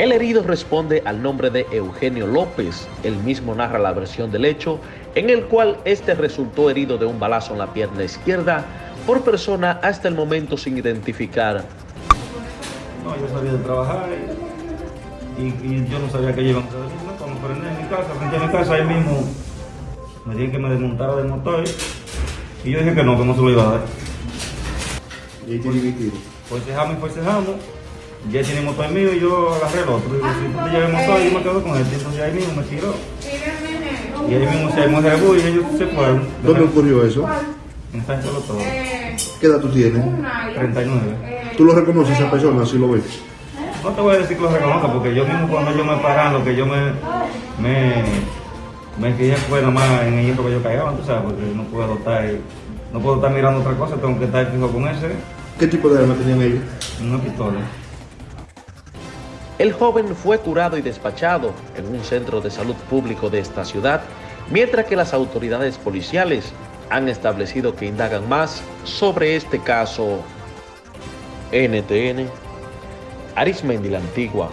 El herido responde al nombre de Eugenio López. El mismo narra la versión del hecho, en el cual este resultó herido de un balazo en la pierna izquierda por persona hasta el momento sin identificar. No, yo salí de trabajar y, y yo no sabía que hacer. No, cuando prendí en mi casa, frente a mi casa, ahí mismo me dijeron que me desmontara del motor y yo dije que no, que no se lo iba a dar. Y ahí tiene mi tiro. Forcejamos y forcejamos. Ya tiene el motor mío y yo agarré el otro. Tú te llevas el motor, yo me quedo con este. Entonces ahí mismo me tiró. Y ahí mismo se armó el y ellos se fueron. ¿Dónde ocurrió eso? En San Todo. ¿Qué edad tú tienes? 39. ¿Tú lo reconoces a esa persona si lo ves? No te voy a decir que lo reconozca porque yo mismo cuando yo me parando, que yo me, me, me fijé fue nada más en el hierro que yo caigaba, tú sabes, porque no puedo estar, no puedo estar mirando otra cosa, tengo que estar fijo con ese, ¿Qué tipo de arma tenían ellos? una pistola. El joven fue curado y despachado en un centro de salud público de esta ciudad, mientras que las autoridades policiales han establecido que indagan más sobre este caso. NTN, Arismendi la Antigua.